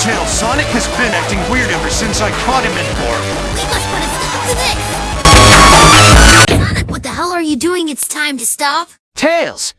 Tails, Sonic has been acting weird ever since I caught him in court. We must put a stop to this! Sonic, what the hell are you doing? It's time to stop. Tails,